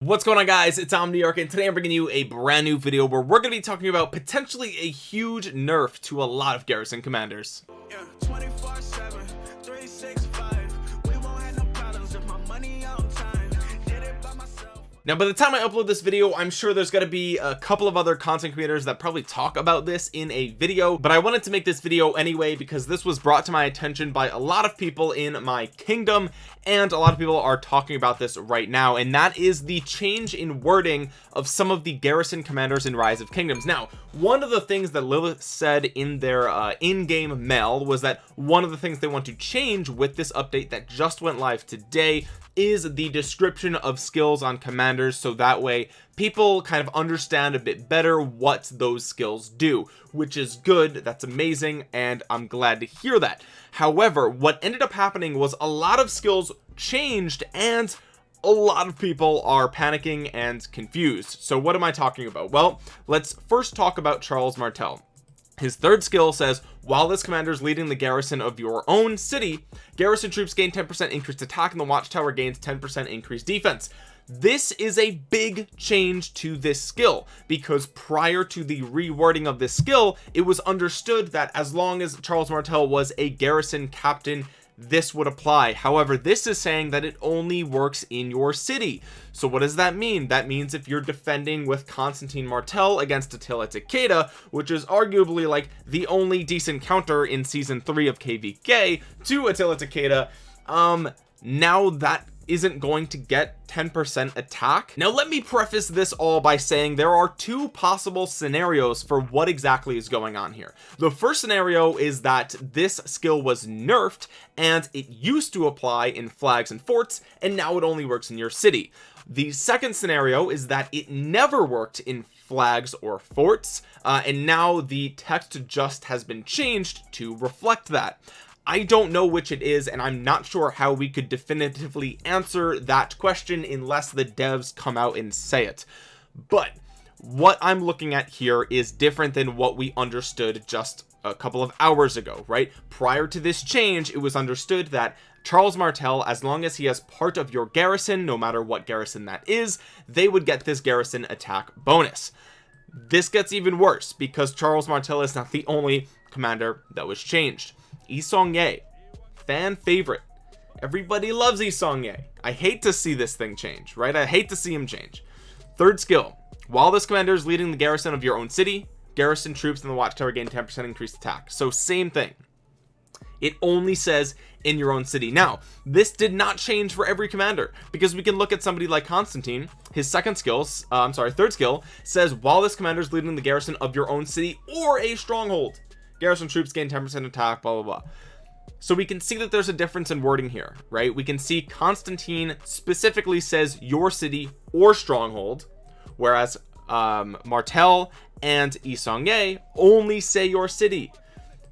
what's going on guys? It's Omniarch and today i'm bringing you a brand new video where we're going to be talking about potentially a huge nerf to a lot of garrison commanders. Yeah, now by the time I upload this video I'm sure there's going to be a couple of other content creators that probably talk about this in a video but I wanted to make this video anyway because this was brought to my attention by a lot of people in my kingdom and a lot of people are talking about this right now and that is the change in wording of some of the garrison commanders in rise of kingdoms. Now one of the things that Lilith said in their uh, in-game mail was that one of the things they want to change with this update that just went live today is the description of skills on commanders so that way people kind of understand a bit better what those skills do which is good that's amazing and I'm glad to hear that. However what ended up happening was a lot of skills changed and a lot of people are panicking and confused. So what am I talking about? Well let's first talk about Charles Martel. His third skill says while this commander is leading the garrison of your own city garrison troops gain 10 percent increased attack and the watchtower gains 10 percent increased defense this is a big change to this skill because prior to the rewording of this skill it was understood that as long as Charles Martel was a garrison captain this would apply. However this is saying that it only works in your city. So what does that mean? That means if you're defending with Constantine Martel against Attila Takeda which is arguably like the only decent counter in season three of kvk to Attila Takeda um now that isn't going to get 10% attack. Now let me preface this all by saying there are two possible scenarios for what exactly is going on here. The first scenario is that this skill was nerfed and it used to apply in flags and forts and now it only works in your city. The second scenario is that it never worked in flags or forts uh, and now the text just has been changed to reflect that I don't know which it is and I'm not sure how we could definitively answer that question unless the devs come out and say it. But what I'm looking at here is different than what we understood just a couple of hours ago right? Prior to this change it was understood that Charles Martel as long as he has part of your garrison no matter what garrison that is they would get this garrison attack bonus. This gets even worse because Charles Martel is not the only commander that was changed Yi Seong-gye fan favorite. Everybody loves Yi Seong-gye I hate to see this thing change right? I hate to see him change. Third skill while this commander is leading the garrison of your own city. Garrison troops in the watchtower gain 10 percent increased attack. So same thing. It only says in your own city. Now this did not change for every commander because we can look at somebody like Constantine. His second skill, uh, I'm sorry third skill says while this commander is leading the garrison of your own city or a stronghold garrison troops gain 10 percent attack blah blah blah. So we can see that there's a difference in wording here right? We can see Constantine specifically says your city or stronghold whereas um, Martel and Yi Seong-gye only say your city.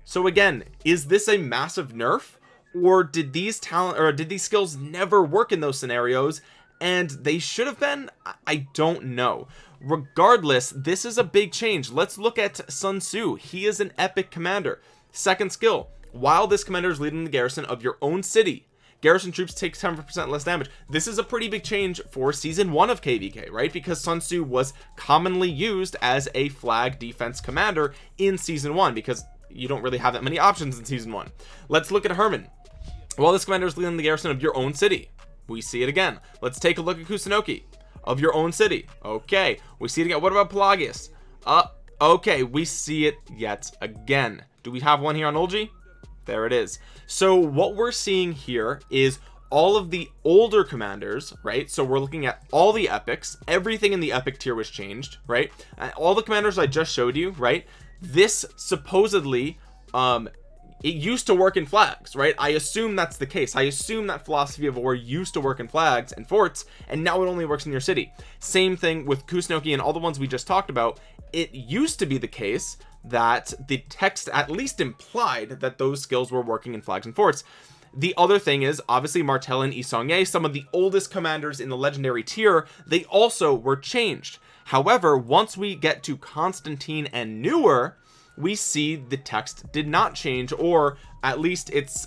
So again is this a massive nerf or did these talent or did these skills never work in those scenarios and they should have been? I don't know. Regardless this is a big change. Let's look at Sun Tzu. He is an epic commander. Second skill while this commander is leading the garrison of your own city garrison troops take 10 percent less damage. This is a pretty big change for season one of kvk right? Because sun tzu was commonly used as a flag defense commander in season one because you don't really have that many options in season one. Let's look at herman. While this commander is leading the garrison of your own city we see it again. Let's take a look at kusunoki. Of your own city. Okay. We see it again. What about pelagius? Uh okay. We see it yet again. Do we have one here on Eulji there it is. So what we're seeing here is all of the older commanders right? So we're looking at all the epics. Everything in the epic tier was changed right? All the commanders I just showed you right? This supposedly um it used to work in flags right? I assume that's the case. I assume that philosophy of war used to work in flags and forts and now it only works in your city. Same thing with Kusunoki and all the ones we just talked about. It used to be the case that the text at least implied that those skills were working in flags and forts. The other thing is obviously Martel and Yi Seong-gye some of the oldest commanders in the legendary tier they also were changed. However once we get to Constantine and newer we see the text did not change or at least it's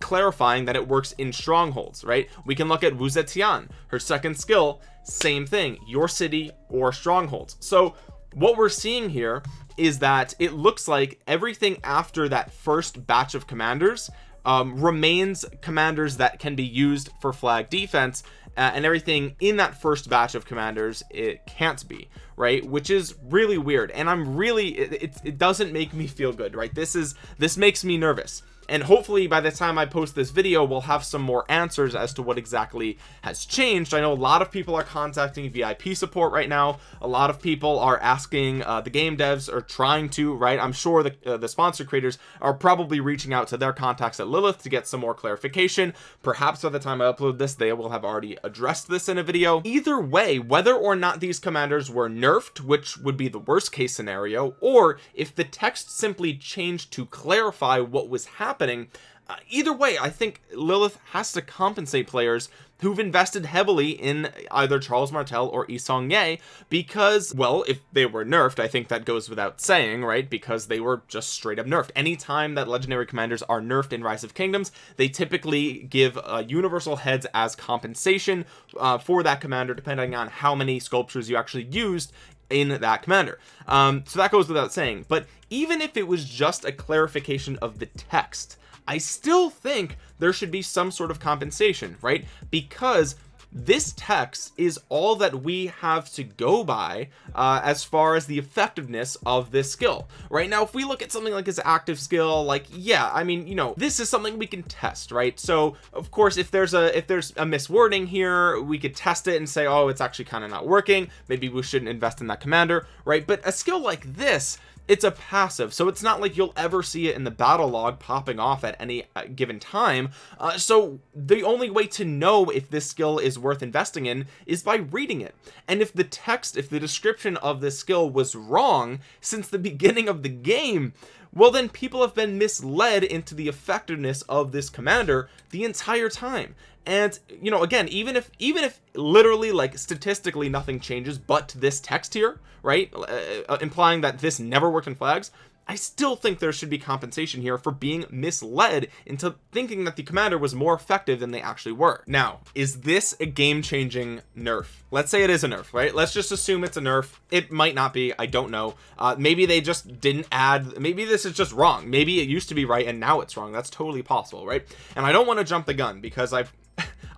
clarifying that it works in strongholds right? We can look at Wu Zetian her second skill same thing your city or strongholds. So what we're seeing here is that it looks like everything after that first batch of commanders um, remains commanders that can be used for flag defense uh, and everything in that first batch of commanders it can't be right? Which is really weird and I'm really it, it, it doesn't make me feel good right? This is this makes me nervous and hopefully by the time I post this video we'll have some more answers as to what exactly has changed. I know a lot of people are contacting VIP support right now. A lot of people are asking uh, the game devs are trying to right? I'm sure the, uh, the sponsor creators are probably reaching out to their contacts at Lilith to get some more clarification. Perhaps by the time I upload this they will have already addressed this in a video. Either way whether or not these commanders were nerfed which would be the worst case scenario or if the text simply changed to clarify what was happening happening. Uh, either way I think Lilith has to compensate players who've invested heavily in either Charles Martel or Yi Seong-gye because well if they were nerfed I think that goes without saying right? Because they were just straight up nerfed. Anytime that legendary commanders are nerfed in Rise of Kingdoms they typically give uh, universal heads as compensation uh, for that commander depending on how many sculptures you actually used in that commander. Um, so that goes without saying. But even if it was just a clarification of the text I still think there should be some sort of compensation right? Because this text is all that we have to go by uh, as far as the effectiveness of this skill. Right now if we look at something like his active skill like yeah I mean you know this is something we can test right? So of course if there's a if there's a miswording here we could test it and say oh it's actually kind of not working. Maybe we shouldn't invest in that commander right? But a skill like this it's a passive so it's not like you'll ever see it in the battle log popping off at any uh, given time. Uh, so the only way to know if this skill is worth investing in is by reading it. And if the text if the description of this skill was wrong since the beginning of the game well then people have been misled into the effectiveness of this commander the entire time. And you know again even if even if literally like statistically nothing changes but this text here right? Uh, uh, implying that this never worked in flags I still think there should be compensation here for being misled into thinking that the commander was more effective than they actually were. Now is this a game-changing nerf? Let's say it is a nerf right? Let's just assume it's a nerf. It might not be. I don't know. Uh, maybe they just didn't add maybe this is just wrong. Maybe it used to be right and now it's wrong. That's totally possible right? And I don't want to jump the gun because I've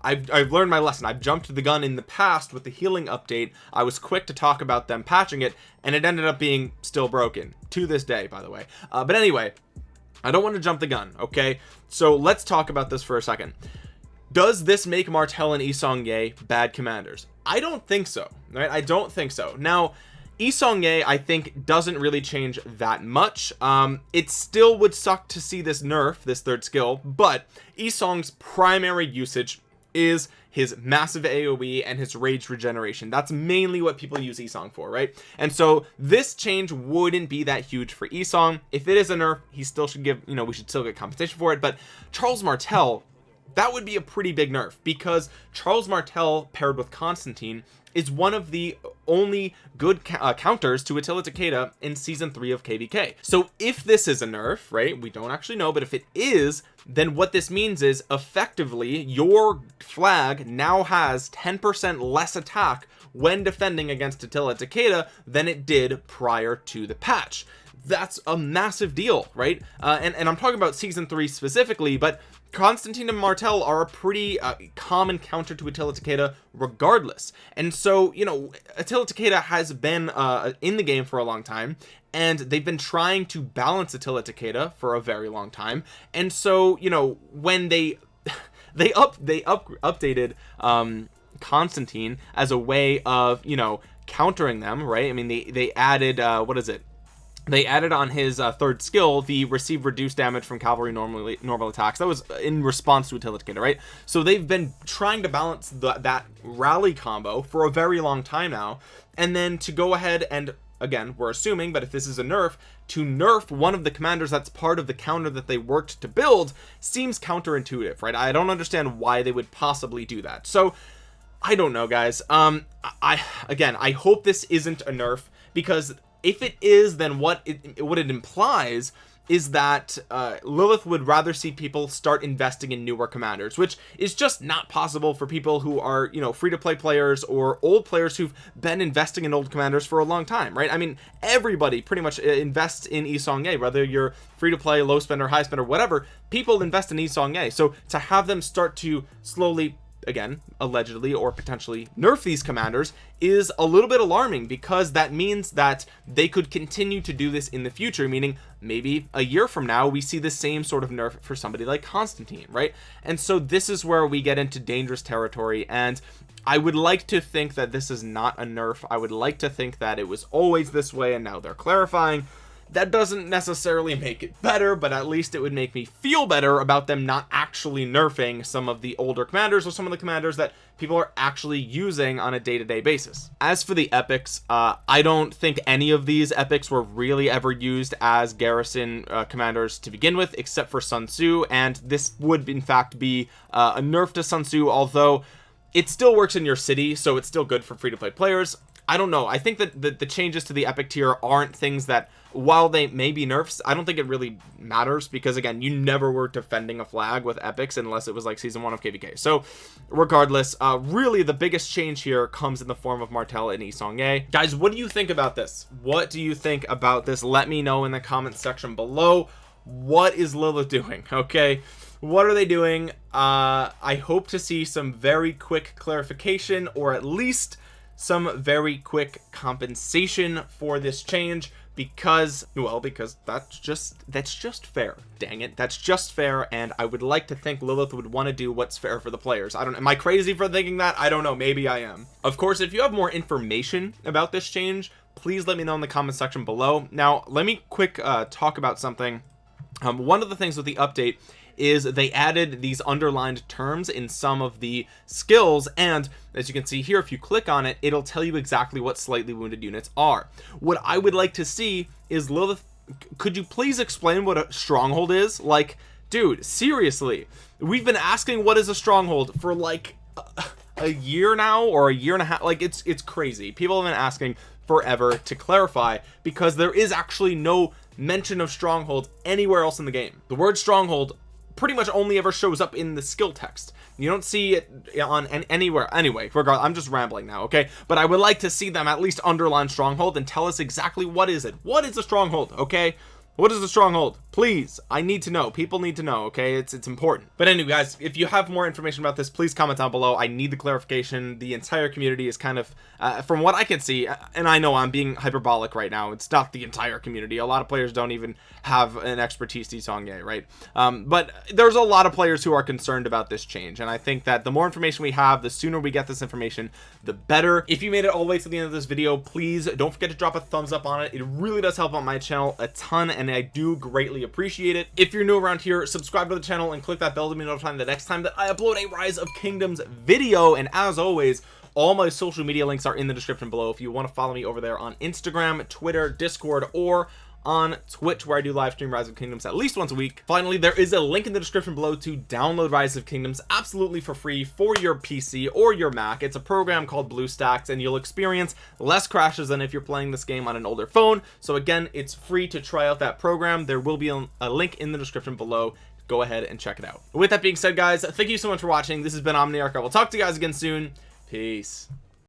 I've, I've learned my lesson. I've jumped the gun in the past with the healing update. I was quick to talk about them patching it and it ended up being still broken to this day by the way. Uh, but anyway I don't want to jump the gun okay? So let's talk about this for a second. Does this make Martel and Yi Seong-gye bad commanders? I don't think so right? I don't think so. Now Yi Seong-gye I think doesn't really change that much. Um it still would suck to see this nerf this third skill but Yi Seong's primary usage is his massive AoE and his rage regeneration. That's mainly what people use Yi Seong for right? And so this change wouldn't be that huge for Yi Seong if it is a nerf he still should give you know we should still get competition for it. But Charles Martel that would be a pretty big nerf because Charles Martel paired with Constantine is one of the only good uh, counters to Attila Takeda in season three of kvk so if this is a nerf right we don't actually know but if it is then what this means is effectively your flag now has 10 percent less attack when defending against Attila Takeda than it did prior to the patch. That's a massive deal right? Uh, and, and I'm talking about season three specifically but Constantine and Martel are a pretty uh, common counter to Attila Takeda regardless. And so you know Attila Takeda has been uh, in the game for a long time and they've been trying to balance Attila Takeda for a very long time. And so you know when they they up they up updated um Constantine as a way of you know countering them right? I mean they they added uh what is it they added on his uh, third skill the receive reduced damage from cavalry normally normal attacks. That was in response to Takeda right? So they've been trying to balance the, that rally combo for a very long time now. And then to go ahead and again we're assuming but if this is a nerf to nerf one of the commanders that's part of the counter that they worked to build seems counterintuitive right? I don't understand why they would possibly do that. So I don't know guys. Um I again I hope this isn't a nerf because if it is then what it what it implies is that uh, Lilith would rather see people start investing in newer commanders which is just not possible for people who are you know free to play players or old players who've been investing in old commanders for a long time right? I mean everybody pretty much uh, invests in Yi Seong-Gye whether you're free to play low spender high spender whatever people invest in Yi Seong-Gye so to have them start to slowly again allegedly or potentially nerf these commanders is a little bit alarming because that means that they could continue to do this in the future meaning maybe a year from now we see the same sort of nerf for somebody like Constantine right? And so this is where we get into dangerous territory and I would like to think that this is not a nerf. I would like to think that it was always this way and now they're clarifying that doesn't necessarily make it better but at least it would make me feel better about them not actually nerfing some of the older commanders or some of the commanders that people are actually using on a day-to-day -day basis. As for the epics uh, I don't think any of these epics were really ever used as garrison uh, commanders to begin with except for Sun Tzu and this would in fact be uh, a nerf to Sun Tzu although it still works in your city so it's still good for free-to-play players I don't know. I think that the, the changes to the epic tier aren't things that while they may be nerfs I don't think it really matters because again you never were defending a flag with epics unless it was like season one of kvk so regardless uh really the biggest change here comes in the form of martel and Yi Seong-Gye guys what do you think about this? What do you think about this? Let me know in the comments section below. What is lilith doing okay? What are they doing? Uh i hope to see some very quick clarification or at least some very quick compensation for this change because well because that's just that's just fair. Dang it. That's just fair and I would like to think Lilith would want to do what's fair for the players. I don't am I crazy for thinking that? I don't know. Maybe I am. Of course if you have more information about this change please let me know in the comment section below. Now let me quick uh talk about something. Um one of the things with the update is they added these underlined terms in some of the skills and as you can see here if you click on it it'll tell you exactly what slightly wounded units are. What I would like to see is Lilith could you please explain what a stronghold is? Like dude seriously we've been asking what is a stronghold for like a, year now or a year and a half like it's it's crazy. People have been asking forever to clarify because there is actually no mention of stronghold anywhere else in the game. The word stronghold pretty much only ever shows up in the skill text. You don't see it on anywhere. Anyway regardless i'm just rambling now okay? But i would like to see them at least underline stronghold and tell us exactly what is it. What is a stronghold okay what is the stronghold? Please i need to know. People need to know okay? It's it's important. But anyway guys if you have more information about this please comment down below. I need the clarification. The entire community is kind of uh, from what i can see uh, and i know i'm being hyperbolic right now it's not the entire community. A lot of players don't even have an expertise to Seong-Gye, right? Um, but there's a lot of players who are concerned about this change and i think that the more information we have the sooner we get this information the better. If you made it all the way to the end of this video please don't forget to drop a thumbs up on it. It really does help out my channel a ton and I do greatly appreciate it. If you're new around here subscribe to the channel and click that bell to be notified the next time that I upload a rise of kingdoms video. And as always all my social media links are in the description below. If you want to follow me over there on Instagram Twitter Discord or on Twitch where I do live stream Rise of Kingdoms at least once a week. Finally there is a link in the description below to download Rise of Kingdoms absolutely for free for your PC or your Mac. It's a program called BlueStacks and you'll experience less crashes than if you're playing this game on an older phone. So again it's free to try out that program. There will be a link in the description below. Go ahead and check it out. With that being said guys thank you so much for watching. This has been Omniarch. I will talk to you guys again soon. Peace